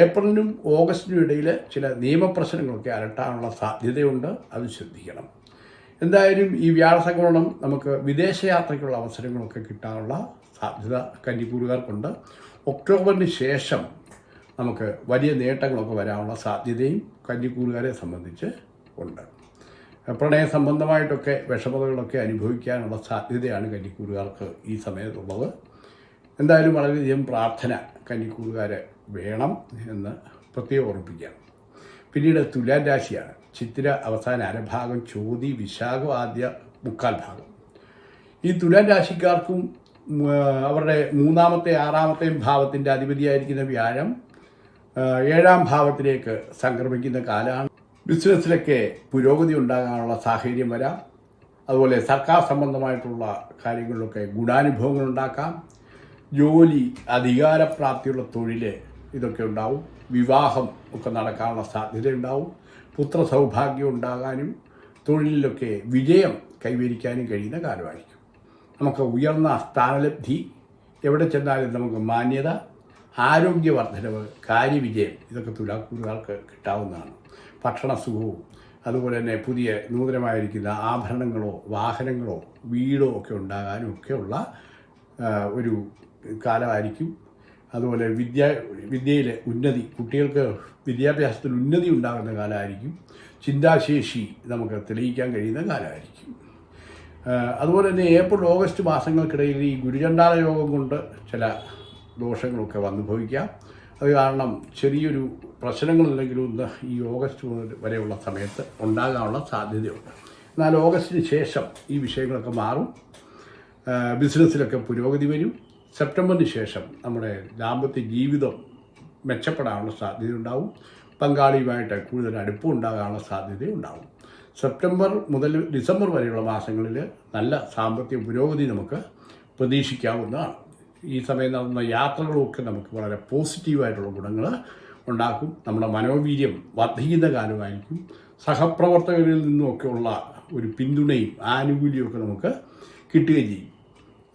ഏപ്രിലിനും ഓഗസ്റ്റിനും ഇടയിൽ ചില നിയമപ്രശ്നങ്ങളൊക്കെ അലട്ടാനുള്ള സാധ്യതയുണ്ട്. അത് ശ്രദ്ധിക്കണം. എന്തായാലും ഈ വ്യാഴസംക്രമണം നമുക്ക് വിദേശയാത്രയ്ക്കുള്ള അവസരങ്ങളൊക്കെ കിട്ടാനുള്ള സാധ്യത കന്നിക്കൂറുകാർക്കുണ്ട്. ഒക്ടോബറിന് ശേഷം നമുക്ക് വലിയ നേട്ടങ്ങളൊക്കെ വരാനുള്ള സാധ്യതയും കന്നിക്കൂറുകാരെ സംബന്ധിച്ച് ഉണ്ട്. പ്രണയ സംബന്ധമായിട്ടൊക്കെ വിഷമതകളൊക്കെ അനുഭവിക്കാനുള്ള സാധ്യതയാണ് കന്നിക്കൂറുകാർക്ക് ഈ സമയത്തുള്ളത്. എന്തായാലും വളരെയധികം പ്രാർത്ഥന കന്നിക്കൂറുകാരെ വേണം എന്ന് പ്രത്യേകം ഓർമ്മിപ്പിക്കാം പിന്നീട് തുലാൻ രാശിയാണ്. ചിത്തിര അവസാന അരഭാഗം ചോതി വിശാഖം ആദ്യ മുക്കാൽ ഭാഗം. ഈ തുലാൻ രാശിക്കാർക്കും അവരുടെ മൂന്നാമത്തെ ആറാമത്തെയും ഭാവത്തിന്റെ അധിപതിയായിരിക്കുന്ന വ്യാഴം ഏഴാം ഭാവത്തിലേക്ക് സംക്രമിക്കുന്ന കാലമാണ്. ബിസിനസ്സിലൊക്കെ പുരോഗതി ഉണ്ടാകാനുള്ള സാഹചര്യം വരാം. അതുപോലെ സർക്കാർ സംബന്ധമായിട്ടുള്ള കാര്യങ്ങളിലൊക്കെ ഗുണാനുഭവങ്ങൾ ഉണ്ടാക്കാം. ജോലി അധികാരപ്രാപ്തിയുള്ള തൊഴിൽ ഇതൊക്കെ ഉണ്ടാവും. വിവാഹം ഒക്കെ നടക്കാനുള്ള സാധ്യതയുണ്ടാവും പുത്ര സൗഭാഗ്യം ഉണ്ടാകാനും തൊഴിലിലൊക്കെ വിജയം കൈവരിക്കാനും കഴിയുന്ന കാലമായിരിക്കും. നമുക്ക് ഉയർന്ന സ്ഥാനലബ്ധി എവിടെ ചെന്നാലും നമുക്ക് മാന്യത ആരോഗ്യവർദ്ധനവ് കാര്യവിജയം ഇതൊക്കെ തുലാക്കൂറുകാർക്ക് കിട്ടാവുന്നതാണ്. ഭക്ഷണസുഖവും അതുപോലെ തന്നെ പുതിയ നൂതനമായിരിക്കുന്ന ആഭരണങ്ങളോ വാഹനങ്ങളോ വീടോ ഒക്കെ ഉണ്ടാകാനും ഒക്കെയുള്ള ഒരു കാലമായിരിക്കും. അതുപോലെ വിദ്യ വിദ്യയിലെ ഉന്നതി കുട്ടികൾക്ക് വിദ്യാഭ്യാസത്തിൽ ഉന്നതി ഉണ്ടാകുന്ന കാലമായിരിക്കും. ചിന്താശേഷി നമുക്ക് തെളിയിക്കാൻ കഴിയുന്ന കാലമായിരിക്കും. അതുപോലെ തന്നെ ഏപ്രിൽ ഓഗസ്റ്റ് മാസങ്ങൾക്കിടയിൽ ഈ ഗുരുചണ്ടാല യോഗം കൊണ്ട് ചില ദോഷങ്ങളൊക്കെ വന്നു ഭവിക്കാം അത് കാരണം ചെറിയൊരു പ്രശ്നങ്ങളില്ലെങ്കിലും ഇന്ന് ഈ ഓഗസ്റ്റ് മുതൽ വരെയുള്ള സമയത്ത് ഉണ്ടാകാനുള്ള സാധ്യതയുണ്ട്. എന്നാൽ ഓഗസ്റ്റിന് ശേഷം ഈ വിഷയങ്ങളൊക്കെ മാറും. ബിസിനസ്സിലൊക്കെ പുരോഗതി വരും. സെപ്റ്റംബറിന് ശേഷം നമ്മുടെ ദാമ്പത്യ ജീവിതം മെച്ചപ്പെടാനുള്ള സാധ്യതയുണ്ടാവും. പങ്കാളിയുമായിട്ട് കൂടുതൽ അടുപ്പം ഉണ്ടാകാനുള്ള സാധ്യതയുണ്ടാവും. സെപ്റ്റംബർ മുതൽ ഡിസംബർ വരെയുള്ള മാസങ്ങളിൽ നല്ല സാമ്പത്തിക പുരോഗതി നമുക്ക് പ്രതീക്ഷിക്കാവുന്നതാണ്. ഈ സമയം നടന്ന യാത്രകളുമൊക്കെ നമുക്ക് വളരെ പോസിറ്റീവായിട്ടുള്ള ഗുണങ്ങൾ ഉണ്ടാക്കും. നമ്മുടെ മനോവീര്യം വർദ്ധിക്കുന്ന കാലമായിരിക്കും. സഹപ്രവർത്തകരിൽ നിന്നുമൊക്കെയുള്ള ഒരു പിന്തുണയും ആനുകൂല്യവും ഒക്കെ നമുക്ക് കിട്ടുകയും ചെയ്യും.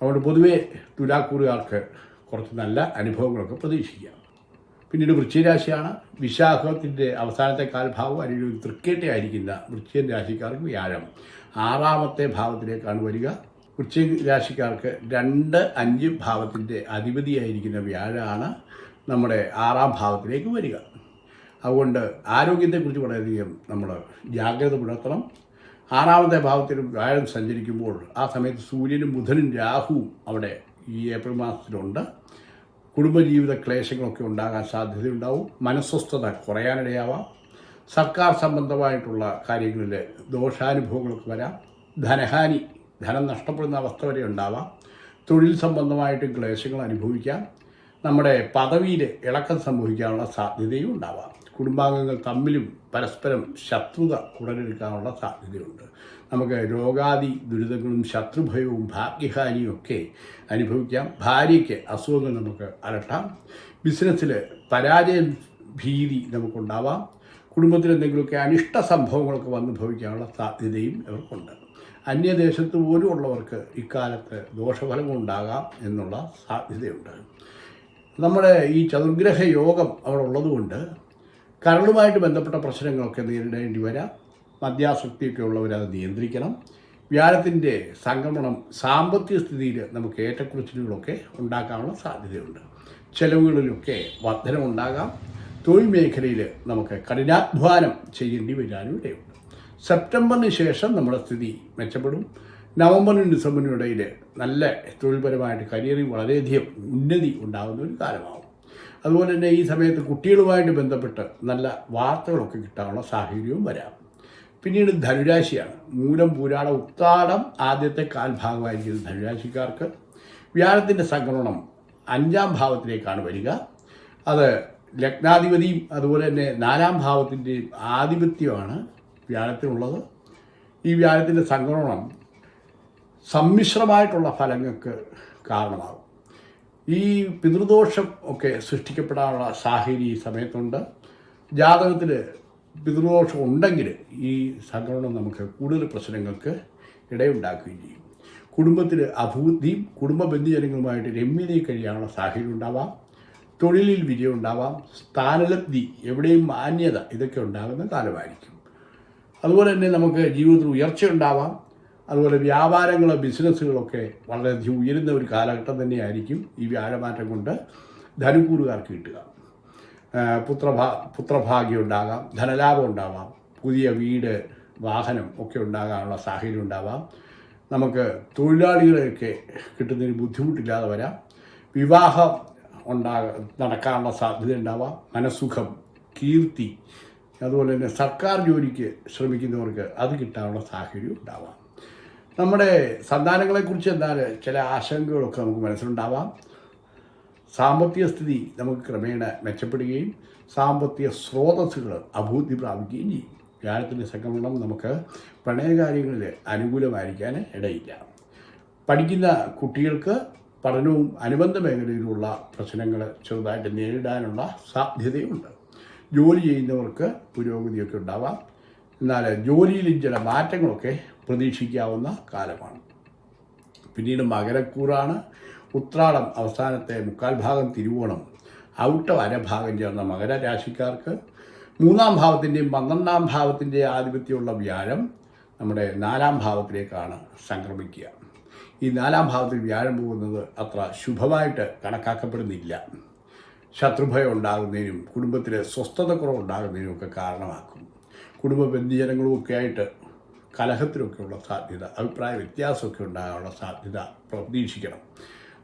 അതുകൊണ്ട് പൊതുവേ തുലാക്കൂറുകാർക്ക് കുറച്ച് നല്ല അനുഭവങ്ങളൊക്കെ പ്രതീക്ഷിക്കാം. പിന്നീട് വൃശ്ചിരാശിയാണ് വിശാഖത്തിന്റെ അവസാനത്തെ കാൽഭാവം അല്ലെങ്കിൽ ഒരു തൃക്കേട്ടയായിരിക്കുന്ന വൃശ്ചികൻ രാശിക്കാർക്ക് വ്യാഴം. ആറാമത്തെ ഭാവത്തിലേക്കാണ് വരിക. വൃശ്ചിക രാശിക്കാർക്ക് രണ്ട് അഞ്ച് ഭാവത്തിന്റെ അധിപതിയായിരിക്കുന്ന വ്യാഴമാണ് നമ്മുടെ ആറാം ഭാവത്തിലേക്ക് വരിക. അതുകൊണ്ട് ആരോഗ്യത്തെക്കുറിച്ച് വളരെയധികം നമ്മൾ ജാഗ്രത പുലർത്തണം. ആറാമത്തെ ഭാവത്തിൽ വ്യാഴം സഞ്ചരിക്കുമ്പോൾ ആ സമയത്ത് സൂര്യനും ബുധനും രാഹുവും അവിടെ ഈ ഏപ്രിൽ മാസത്തിലുണ്ട്. കുടുംബജീവിത ക്ലേശങ്ങളൊക്കെ ഉണ്ടാകാൻ സാധ്യതയുണ്ടാവും. മനസ്വസ്ഥത കുറയാനിടയാവാം. സർക്കാർ സംബന്ധമായിട്ടുള്ള കാര്യങ്ങളിൽ ദോഷാനുഭവങ്ങളൊക്കെ വരാം. ധനഹാനി ധനം നഷ്ടപ്പെടുന്ന അവസ്ഥ വരെ ഉണ്ടാവാം. തൊഴിൽ സംബന്ധമായിട്ട് ക്ലേശങ്ങൾ അനുഭവിക്കാം. നമ്മുടെ പദവിയിൽ ഇളക്കം സംഭവിക്കാനുള്ള സാധ്യതയും ഉണ്ടാവാം. കുടുംബാംഗങ്ങൾ തമ്മിലും പരസ്പരം ശത്രുത ഉടലെടുക്കാനുള്ള സാധ്യതയുണ്ട്. നമുക്ക് രോഗാദി ദുരിതങ്ങളും ശത്രുഭയവും ഭാഗ്യഹാനിയും ഒക്കെ അനുഭവിക്കാം. ഭാര്യയ്ക്ക് അസുഖങ്ങൾ നമുക്ക് അലട്ടാം. ബിസിനസ്സിൽ പരാജയ ഭീതി നമുക്കുണ്ടാവാം. കുടുംബത്തിൽ എന്തെങ്കിലുമൊക്കെ അനിഷ്ട സംഭവങ്ങളൊക്കെ വന്നു ഭവിക്കാനുള്ള സാധ്യതയും ഇവർക്കുണ്ട്. അന്യദേശത്ത് പോലും ഉള്ളവർക്ക് ഇക്കാലത്ത് ദോഷഫലങ്ങളുണ്ടാകാം എന്നുള്ള സാധ്യതയുണ്ട്. നമ്മുടെ ഈ ചതുർഗ്രഹ യോഗം അവിടെ ഉള്ളതുകൊണ്ട് കരളുമായിട്ട് ബന്ധപ്പെട്ട പ്രശ്നങ്ങളൊക്കെ നേരിടേണ്ടി വരാം. മദ്യാസക്തിയൊക്കെ ഉള്ളവർ അത് നിയന്ത്രിക്കണം. വ്യാഴത്തിന്റെ സംക്രമണം സാമ്പത്തിക സ്ഥിതിയിൽ നമുക്ക് ഏറ്റക്കുറച്ചിലുകളൊക്കെ ഉണ്ടാക്കാനുള്ള സാധ്യതയുണ്ട്. ചെലവുകളിലൊക്കെ വർധനമുണ്ടാകാം തൊഴിൽ മേഖലയിൽ നമുക്ക് കഠിനാധ്വാനം ചെയ്യേണ്ടി വരാനും ഇടയുണ്ട് സെപ്റ്റംബറിന് ശേഷം നമ്മുടെ സ്ഥിതി മെച്ചപ്പെടും. നവംബറിനും ഡിസംബറിനും ഇടയിൽ നല്ല തൊഴിൽപരമായിട്ട് കരിയറിൽ വളരെയധികം ഉന്നതി ഉണ്ടാകുന്ന ഒരു കാലമാവും. അതുപോലെ തന്നെ ഈ സമയത്ത് കുട്ടികളുമായിട്ട് ബന്ധപ്പെട്ട് നല്ല വാർത്തകളൊക്കെ കിട്ടാനുള്ള സാഹചര്യവും വരാം. പിന്നീട് ധനുരാശിയാണ്. മൂലം പൂരാട ഉത്താടം ആദ്യത്തെ കാൽഭാഗമായിരിക്കുന്നത് ധനുരാശിക്കാർക്ക്. വ്യാഴത്തിന്റെ സംക്രമണം അഞ്ചാം ഭാവത്തിലേക്കാണ് വരിക. അത് ലഗ്നാധിപതിയും അതുപോലെ തന്നെ നാലാം ഭാവത്തിന്റെയും ആധിപത്യമാണ് വ്യാഴത്തിനുള്ളത്. ഈ വ്യാഴത്തിന്റെ സംക്രമണം സമ്മിശ്രമായിട്ടുള്ള ഫലങ്ങൾക്ക് കാരണമാകും. ഈ പിതൃദോഷം ഒക്കെ സൃഷ്ടിക്കപ്പെടാനുള്ള സാഹചര്യം ഈ സമയത്തുണ്ട്. ജാതകത്തിൽ പിതൃദോഷം ഉണ്ടെങ്കിൽ ഈ സംക്രമണം നമുക്ക് കൂടുതൽ പ്രശ്നങ്ങൾക്ക് ഇടയുണ്ടാക്കുകയും ചെയ്യും. കുടുംബത്തിൽ അഭിവൃദ്ധിയും കുടുംബ ബന്ധുജനങ്ങളുമായിട്ട് രമ്യത കഴിയാനുള്ള സാഹചര്യം ഉണ്ടാവാം. തൊഴിലിൽ വിജയം ഉണ്ടാവാം. സ്ഥാനലബ്ധി എവിടെയും മാന്യത ഇതൊക്കെ ഉണ്ടാകുന്ന കാലമായിരിക്കും. അതുപോലെ തന്നെ നമുക്ക് ജീവിതത്തിൽ ഉയർച്ച ഉണ്ടാവാം. അതുപോലെ വ്യാപാരങ്ങളോ ബിസിനസ്സുകളൊക്കെ വളരെയധികം ഉയരുന്ന ഒരു കാലഘട്ടം തന്നെയായിരിക്കും ഈ വ്യാഴമാറ്റം കൊണ്ട് ധനുക്കൂറുകാർക്ക് കിട്ടുക. പുത്രഭാ പുത്രഭാഗ്യം ഉണ്ടാകാം ധനലാഭം ഉണ്ടാവാം പുതിയ വീട് വാഹനം ഒക്കെ ഉണ്ടാകാനുള്ള സാഹചര്യം ഉണ്ടാവാം. നമുക്ക് തൊഴിലാളികളെയൊക്കെ കിട്ടുന്നതിന് ബുദ്ധിമുട്ടില്ലാതെ വരാം. വിവാഹം ഉണ്ടാക നടക്കാനുള്ള സാധ്യത ഉണ്ടാവാം. മനസുഖം കീർത്തി അതുപോലെ തന്നെ സർക്കാർ ജോലിക്ക് ശ്രമിക്കുന്നവർക്ക് അത് കിട്ടാനുള്ള സാഹചര്യം ഉണ്ടാവാം. നമ്മുടെ സന്താനങ്ങളെ കുറിച്ച് എന്താണ് ചില ആശങ്കകളൊക്കെ നമുക്ക് മനസ്സിലുണ്ടാവാം. സാമ്പത്തിക സ്ഥിതി നമുക്ക് ക്രമേണ മെച്ചപ്പെടുകയും സാമ്പത്തിക സ്രോതസ്സുകൾ അഭിവൃദ്ധി പ്രാപിക്കുകയും ചെയ്യും. വ്യാഴത്തിന്റെ സംക്രമണം നമുക്ക് പ്രണയകാര്യങ്ങളിൽ അനുകൂലമായിരിക്കാൻ ഇടയില്ല. പഠിക്കുന്ന കുട്ടികൾക്ക് പഠനവും അനുബന്ധ മേഖലയിലുള്ള പ്രശ്നങ്ങൾ ചെറുതായിട്ട് നേരിടാനുള്ള സാധ്യതയുണ്ട്. ജോലി ചെയ്യുന്നവർക്ക് പുരോഗതിയൊക്കെ ഉണ്ടാവാം. എന്നാൽ ജോലിയിലും ചില മാറ്റങ്ങളൊക്കെ പ്രതീക്ഷിക്കാവുന്ന കാലമാണ്. പിന്നീട് മകരക്കൂറാണ്. ഉത്രാടം അവസാനത്തെ മുക്കാൽ ഭാഗം തിരുവോണം. ഔട്ട അരഭാഗം ചേർന്ന മകരരാശിക്കാർക്ക് മൂന്നാം ഭാവത്തിന്റെയും പന്ത്രണ്ടാം ഭാവത്തിന്റെയും ആധിപത്യമുള്ള വ്യാഴം നമ്മുടെ നാലാം ഭാവത്തിലേക്കാണ് സംക്രമിക്കുക. ഈ നാലാം ഭാവത്തിൽ വ്യാഴം പോകുന്നത് അത്ര ശുഭമായിട്ട് കണക്കാക്കപ്പെടുന്നില്ല. ശത്രുഭയം ഉണ്ടാകുന്നതിനും കുടുംബത്തിലെ സ്വസ്ഥതക്കുറവ് ഉണ്ടാകുന്നതിനും ഒക്കെ കാരണമാക്കും. കുടുംബ ബന്ധുജനങ്ങളും ഒക്കെ ആയിട്ട് കലഹത്തിലൊക്കെയുള്ള സാധ്യത അഭിപ്രായ വ്യത്യാസമൊക്കെ ഉണ്ടാകാനുള്ള സാധ്യത പ്രതീക്ഷിക്കണം.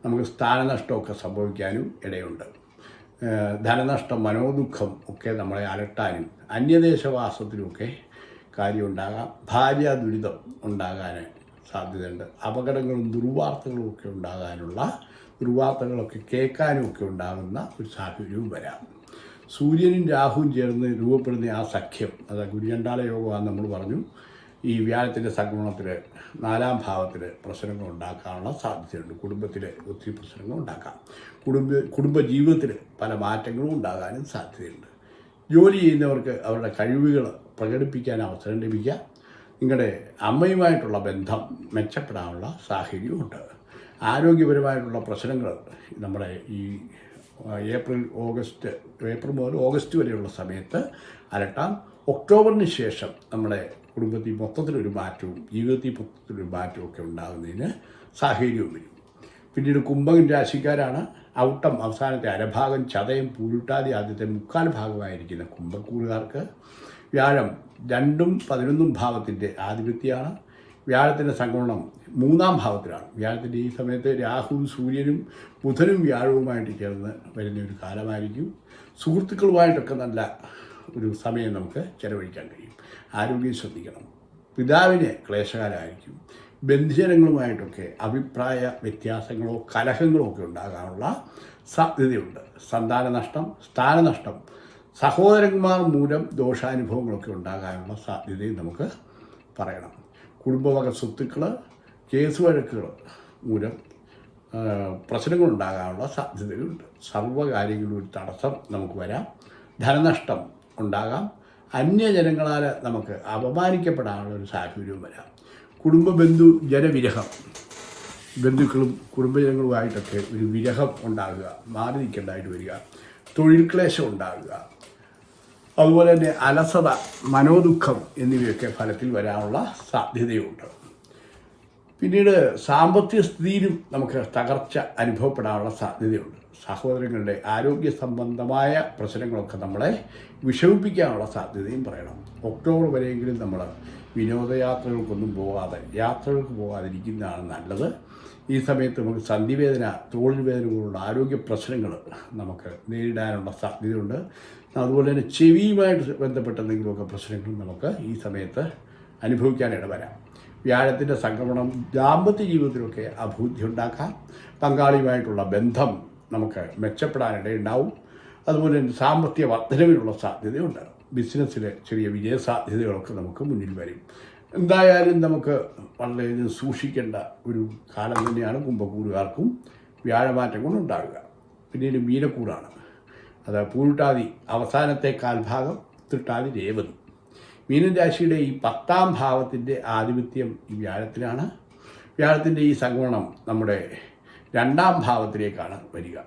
നമുക്ക് സ്ഥാനനഷ്ടമൊക്കെ സംഭവിക്കാനും ഇടയുണ്ട്. ധനനഷ്ടം മനോദുഃഖം ഒക്കെ നമ്മളെ അലട്ടാനും അന്യദേശവാസത്തിനുമൊക്കെ കാര്യമുണ്ടാകാം ഭാര്യ ദുരിതം ഉണ്ടാകാൻ സാധ്യതയുണ്ട്. അപകടങ്ങളും ദുർവാർത്തകളും ഒക്കെ ഉണ്ടാകാനുള്ള ദുർവാർത്തകളൊക്കെ കേൾക്കാനും ഒക്കെ ഉണ്ടാകുന്ന ഒരു സാഹചര്യവും വരാം. സൂര്യനും രാഹുവും ചേർന്ന് രൂപപ്പെടുന്ന ആ സഖ്യം അത് ഗുരുചണ്ടാല യോഗമാണെന്ന് നമ്മൾ പറഞ്ഞു ഈ വ്യാഴത്തിന്റെ സംക്രമണത്തിൽ നാലാം ഭാവത്തിൽ പ്രശ്നങ്ങൾ ഉണ്ടാക്കാനുള്ള സാധ്യതയുണ്ട്. കുടുംബത്തിൽ ഒത്തിരി പ്രശ്നങ്ങൾ ഉണ്ടാക്കാം. കുടുംബ കുടുംബ ജീവിതത്തിൽ പല മാറ്റങ്ങളും ഉണ്ടാകാനും സാധ്യതയുണ്ട്. ജോലി ചെയ്യുന്നവർക്ക് അവരുടെ കഴിവുകൾ പ്രകടിപ്പിക്കാൻ അവസരം ലഭിക്കുക നിങ്ങളുടെ അമ്മയുമായിട്ടുള്ള ബന്ധം മെച്ചപ്പെടാനുള്ള സാഹചര്യമുണ്ട് ആരോഗ്യപരമായിട്ടുള്ള പ്രശ്നങ്ങൾ നമ്മുടെ ഈ ഏപ്രിൽ ഓഗസ്റ്റ് ഏപ്രിൽ മുതൽ ഓഗസ്റ്റ് വരെയുള്ള സമയത്ത് അലട്ടാം ഒക്ടോബറിന് ശേഷം നമ്മുടെ കുടുംബത്തിൽ മൊത്തത്തിലൊരു മാറ്റവും ജീവിതത്തിൽ മൊത്തത്തിലൊരു മാറ്റവും ഒക്കെ ഉണ്ടാകുന്നതിന് സാഹചര്യവും വരും. പിന്നീട് കുംഭകൻ രാശിക്കാരാണ്. ഔട്ടം അവസാനത്തെ അരഭാഗം ചതയം പൂരിട്ടാതി ആദ്യത്തെ മുക്കാൽ ഭാഗമായിരിക്കുന്ന കുംഭക്കൂറുകാർക്ക് വ്യാഴം രണ്ടും പതിനൊന്നും ഭാവത്തിന്റെ ആധിപത്യമാണ്. വ്യാഴത്തിന്റെ സംഗമണം മൂന്നാം ഭാവത്തിലാണ്. വ്യാഴത്തിന്റെ ഈ സമയത്ത് രാഹുവും സൂര്യനും ബുധനും വ്യാഴവുമായിട്ട് ചേർന്ന് വരുന്ന ഒരു കാലമായിരിക്കും. സുഹൃത്തുക്കളുമായിട്ടൊക്കെ നല്ല ഒരു സമയം നമുക്ക് ചെലവഴിക്കാൻ കഴിയും. ആരോഗ്യം ശ്രദ്ധിക്കണം. പിതാവിന് ക്ലേശകാലമായിരിക്കും. ബന്ധുജനങ്ങളുമായിട്ടൊക്കെ അഭിപ്രായ വ്യത്യാസങ്ങളോ കലഹങ്ങളോ ഒക്കെ ഉണ്ടാകാനുള്ള സാധ്യതയുണ്ട്. സന്താന നഷ്ടം സ്ഥാനനഷ്ടം സഹോദരന്മാർ മൂലം ദോഷാനുഭവങ്ങളൊക്കെ ഉണ്ടാകാനുള്ള സാധ്യതയും നമുക്ക് പറയണം. കുടുംബവക സ്വത്തുക്കൾ കേസ് വഴക്കുകൾ മൂലം പ്രശ്നങ്ങളുണ്ടാകാനുള്ള സാധ്യതകളുണ്ട്. സർവകാര്യങ്ങളും ഒരു തടസ്സം നമുക്ക് വരാം. ധനനഷ്ടം ഉണ്ടാകാം. അന്യജനങ്ങളാൽ നമുക്ക് അപമാനിക്കപ്പെടാനുള്ള ഒരു സാഹചര്യവും വരാം. കുടുംബ ബന്ധു ജനവിരഹം ബന്ധുക്കളും കുടുംബജനങ്ങളുമായിട്ടൊക്കെ ഒരു വിരഹം ഉണ്ടാകുക മാറി നിൽക്കേണ്ടതായിട്ട് വരിക. തൊഴിൽ ക്ലേശം ഉണ്ടാകുക അതുപോലെ തന്നെ അലസത മനോദുഃഖം എന്നിവയൊക്കെ ഫലത്തിൽ വരാനുള്ള സാധ്യതയുണ്ട്. പിന്നീട് സാമ്പത്തിക സ്ഥിതിയിലും നമുക്ക് തകർച്ച അനുഭവപ്പെടാനുള്ള സാധ്യതയുണ്ട്. സഹോദരങ്ങളുടെ ആരോഗ്യ സംബന്ധമായ പ്രശ്നങ്ങളൊക്കെ നമ്മളെ വിഷമിപ്പിക്കാനുള്ള സാധ്യതയും പറയണം. ഒക്ടോബർ വരെയെങ്കിലും നമ്മൾ വിനോദയാത്രകൾക്കൊന്നും പോകാതെ യാത്രകൾക്ക് പോകാതിരിക്കുന്നതാണ് നല്ലത്. ഈ സമയത്ത് നമുക്ക് സന്ധിവേദന തോളിൽ വേദന പോലുള്ള ആരോഗ്യ പ്രശ്നങ്ങൾ നമുക്ക് നേരിടാനുള്ള സാധ്യതയുണ്ട്. അതുപോലെ തന്നെ ചെവിയുമായിട്ട് ബന്ധപ്പെട്ട എന്തെങ്കിലുമൊക്കെ പ്രശ്നങ്ങൾ നമുക്ക് ഈ സമയത്ത് അനുഭവിക്കാൻ ഇടവരാം. വ്യാഴത്തിന്റെ സംക്രമണം ദാമ്പത്യ ജീവിതത്തിലൊക്കെ അഭിവൃദ്ധി ഉണ്ടാക്കാം. പങ്കാളിയുമായിട്ടുള്ള ബന്ധം നമുക്ക് മെച്ചപ്പെടാനിടയുണ്ടാവും. അതുപോലെ തന്നെ സാമ്പത്തിക വർധനവിനുള്ള സാധ്യതയുണ്ട്. ബിസിനസ്സിലെ ചെറിയ വിജയ സാധ്യതകളൊക്കെ നമുക്ക് മുന്നിൽ വരും. എന്തായാലും നമുക്ക് വളരെയധികം സൂക്ഷിക്കേണ്ട ഒരു കാലം തന്നെയാണ് കുംഭക്കൂറുകാർക്കും വ്യാഴമാറ്റം കൊണ്ടുണ്ടാകുക പിന്നീട് മീനക്കൂറാണ് അത് പൂരുട്ടാതി അവസാനത്തെ കാൽഭാഗം തൃട്ടാതി രേവതി. മീനൻ രാശിയുടെ ഈ പത്താം ഭാവത്തിന്റെ ആധിപത്യം ഈ വ്യാഴത്തിലാണ്. വ്യാഴത്തിന്റെ ഈ സംഗമണം നമ്മുടെ രണ്ടാം ഭാവത്തിലേക്കാണ് വരിക.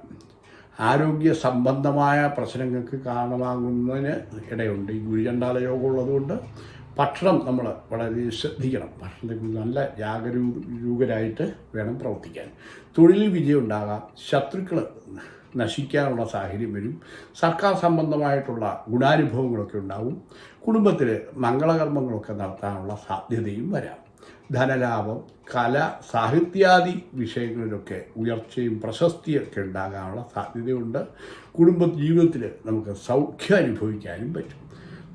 ആരോഗ്യ സംബന്ധമായ പ്രശ്നങ്ങൾക്ക് കാരണമാകുന്നതിന് ഇടയുണ്ട്. ഈ ഗുരുചണ്ടാല യോഗം ഉള്ളതുകൊണ്ട് ഭക്ഷണം നമ്മൾ വളരെ ശ്രദ്ധിക്കണം. ഭക്ഷണത്തെക്കുറിച്ച് നല്ല ജാഗരൂകരായിട്ട് വേണം പ്രവർത്തിക്കാൻ. തൊഴിലിൽ വിജയം ഉണ്ടാകാം ശത്രുക്കൾ നശിക്കാനുള്ള സാഹചര്യം വരും. സർക്കാർ സംബന്ധമായിട്ടുള്ള ഗുണാനുഭവങ്ങളൊക്കെ ഉണ്ടാവും. കുടുംബത്തിൽ മംഗളകർമ്മങ്ങളൊക്കെ നടത്താനുള്ള സാധ്യതയും വരാം. ധനലാഭം കല സാഹിത്യാദി വിഷയങ്ങളിലൊക്കെ ഉയർച്ചയും പ്രശസ്തിയൊക്കെ ഉണ്ടാകാനുള്ള സാധ്യതയുണ്ട്. കുടുംബ ജീവിതത്തിൽ നമുക്ക് സൗഖ്യം അനുഭവിക്കാനും പറ്റും.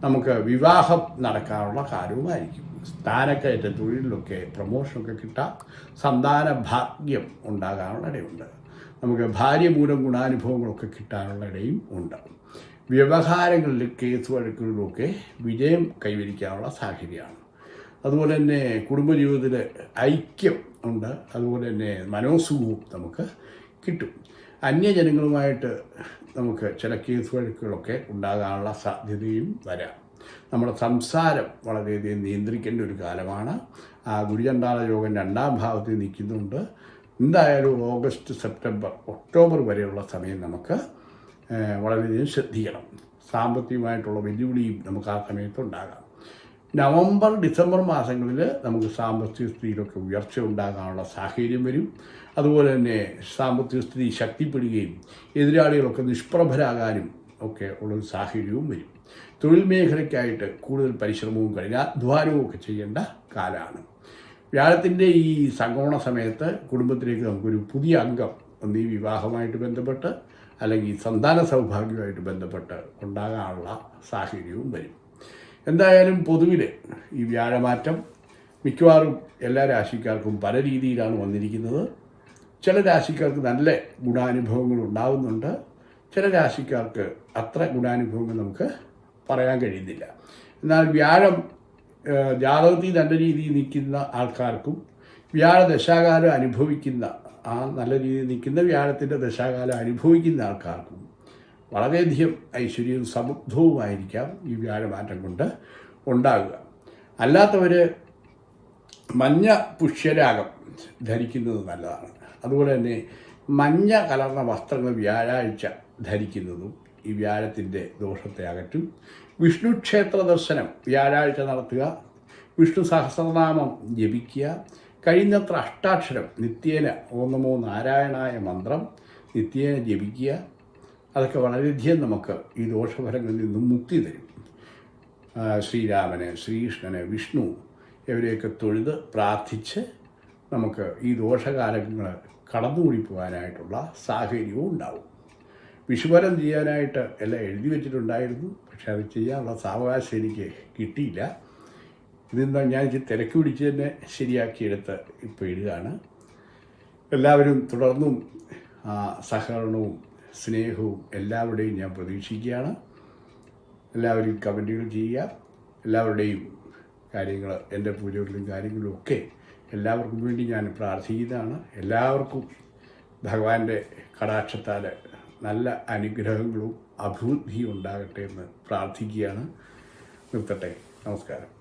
നമുക്ക് വിവാഹം നടക്കാനുള്ള കാര്യവുമായിരിക്കും. സ്ഥാനക്കയറ്റ തൊഴിലിലൊക്കെ പ്രമോഷനൊക്കെ കിട്ടാം. സന്താന ഭാഗ്യം ഉണ്ടാകാനുള്ള ഇടയുണ്ട്. നമുക്ക് ഭാര്യ മൂലം ഗുണാനുഭവങ്ങളൊക്കെ കിട്ടാനുള്ള ഇടയും ഉണ്ട്. വ്യവഹാരങ്ങളിലും കേസ് വഴക്കുകളിലൊക്കെ വിജയം കൈവരിക്കാനുള്ള സാഹചര്യമാണ്. അതുപോലെ തന്നെ കുടുംബജീവിതത്തിൽ ഐക്യം ഉണ്ട്. അതുപോലെ തന്നെ മനോസുഖവും നമുക്ക് കിട്ടും. അന്യജനങ്ങളുമായിട്ട് നമുക്ക് ചില കേസ് വഴക്കുകളൊക്കെ ഉണ്ടാകാനുള്ള സാധ്യതയും വരാം. നമ്മുടെ സംസാരം വളരെയധികം നിയന്ത്രിക്കേണ്ട ഒരു കാലമാണ്. ആ ഗുരുചണ്ടാള യോഗം രണ്ടാം ഭാഗത്തിൽ നിൽക്കുന്നുണ്ട്. എന്തായാലും ഓഗസ്റ്റ് സെപ്റ്റംബർ ഒക്ടോബർ വരെയുള്ള സമയം നമുക്ക് വളരെയധികം ശ്രദ്ധിക്കണം. സാമ്പത്തികമായിട്ടുള്ള വെല്ലുവിളിയും നമുക്ക് ആ സമയത്ത് ഉണ്ടാകാം. നവംബർ ഡിസംബർ മാസങ്ങളിൽ നമുക്ക് സാമ്പത്തിക സ്ഥിതിയിലൊക്കെ ഉയർച്ച ഉണ്ടാകാനുള്ള സാഹചര്യം വരും. അതുപോലെ തന്നെ സാമ്പത്തിക സ്ഥിതി ശക്തിപ്പെടുകയും എതിരാളികളൊക്കെ നിഷ്പ്രഭരാകാനും ഒക്കെ ഉള്ളൊരു സാഹചര്യവും വരും. തൊഴിൽ മേഖലയ്ക്കായിട്ട് കൂടുതൽ പരിശ്രമവും കഠിനാധ്വാനവും ഒക്കെ ചെയ്യേണ്ട കാലമാണ് വ്യാഴത്തിന്റെ ഈ സംഗമണ സമയത്ത് കുടുംബത്തിലേക്ക് നമുക്കൊരു പുതിയ അംഗം ഒന്നീ വിവാഹമായിട്ട് ബന്ധപ്പെട്ട് അല്ലെങ്കിൽ സന്താന സൗഭാഗ്യമായിട്ട് ബന്ധപ്പെട്ട് ഉണ്ടാകാനുള്ള സാഹചര്യവും വരും. എന്തായാലും പൊതുവിൽ ഈ വ്യാഴമാറ്റം മിക്കവാറും എല്ലാ രാശിക്കാർക്കും പല രീതിയിലാണ് വന്നിരിക്കുന്നത്. ചില രാശിക്കാർക്ക് നല്ല ഗുണാനുഭവങ്ങൾ ഉണ്ടാകുന്നുണ്ട് ചില രാശിക്കാർക്ക് അത്ര ഗുണാനുഭവങ്ങൾ നമുക്ക് പറയാൻ കഴിയുന്നില്ല. എന്നാൽ വ്യാഴം ജാതകത്തിൽ നല്ല രീതിയിൽ നിൽക്കുന്ന ആൾക്കാർക്കും വ്യാഴ ദശാകാലം അനുഭവിക്കുന്ന ആ നല്ല രീതിയിൽ നിൽക്കുന്ന വ്യാഴത്തിന്റെ ദശാകാലം അനുഭവിക്കുന്ന ആൾക്കാർക്കും വളരെയധികം ഐശ്വര്യവും സമൃദ്ധവുമായിരിക്കാം ഈ വ്യാഴമാറ്റം കൊണ്ട് ഉണ്ടാകുക. അല്ലാത്തവർ മഞ്ഞ പുഷ്യരാഗം ധരിക്കുന്നത് നല്ലതാണ്. അതുപോലെ തന്നെ മഞ്ഞ കലർന്ന വസ്ത്രങ്ങൾ വ്യാഴാഴ്ച ധരിക്കുന്നതും ഈ വ്യാഴത്തിന്റെ ദോഷത്തെ അകറ്റും. വിഷ്ണു ക്ഷേത്ര ദർശനം വ്യാഴാഴ്ച നടത്തുക. വിഷ്ണു സഹസ്രനാമം ജപിക്കുക. കഴിയുന്നത്ര അഷ്ടാക്ഷരം നിത്യേന ഓന്നമോ നമോ നാരായണായ മന്ത്രം നിത്യേന ജപിക്കുക. അതൊക്കെ വളരെയധികം നമുക്ക് ഈ ദോഷഫലങ്ങളിൽ നിന്നും മുക്തി തരും. ശ്രീരാമനെ ശ്രീകൃഷ്ണന് വിഷ്ണു ഇവരെയൊക്കെ തൊഴുത് പ്രാർത്ഥിച്ച് നമുക്ക് ഈ ദോഷകാലങ്ങൾ കടന്നുകൂടി പോകാനായിട്ടുള്ള സാഹചര്യവും ഉണ്ടാവും. വിഷുവരം ചെയ്യാനായിട്ട് എല്ലാം എഴുതി വെച്ചിട്ടുണ്ടായിരുന്നു. പക്ഷെ അത് ചെയ്യാനുള്ള സാവകാശം എനിക്ക് കിട്ടിയില്ല. ഇതെന്താ ഞാൻ തിരക്ക് പിടിച്ച് തന്നെ ശരിയാക്കിയെടുത്ത് ഇപ്പോൾ എഴുതാണ്. എല്ലാവരും തുടർന്നും സഹകരണവും സ്നേഹവും എല്ലാവരുടെയും ഞാൻ പ്രതീക്ഷിക്കുകയാണ്. എല്ലാവരും കമന്റുകൾ ചെയ്യുക. എല്ലാവരുടെയും കാര്യങ്ങൾ എന്റെ പൂജകളിലും കാര്യങ്ങളിലും ഒക്കെ എല്ലാവർക്കും വേണ്ടി ഞാൻ പ്രാർത്ഥിക്കുന്നതാണ്. എല്ലാവർക്കും ഭഗവാന്റെ കടാക്ഷത്താൽ നല്ല അനുഗ്രഹങ്ങളും അഭിവൃദ്ധിയും ഉണ്ടാകട്ടെ എന്ന് പ്രാർത്ഥിക്കുകയാണ്. നിർത്തട്ടെ. നമസ്കാരം.